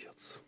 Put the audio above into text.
бьется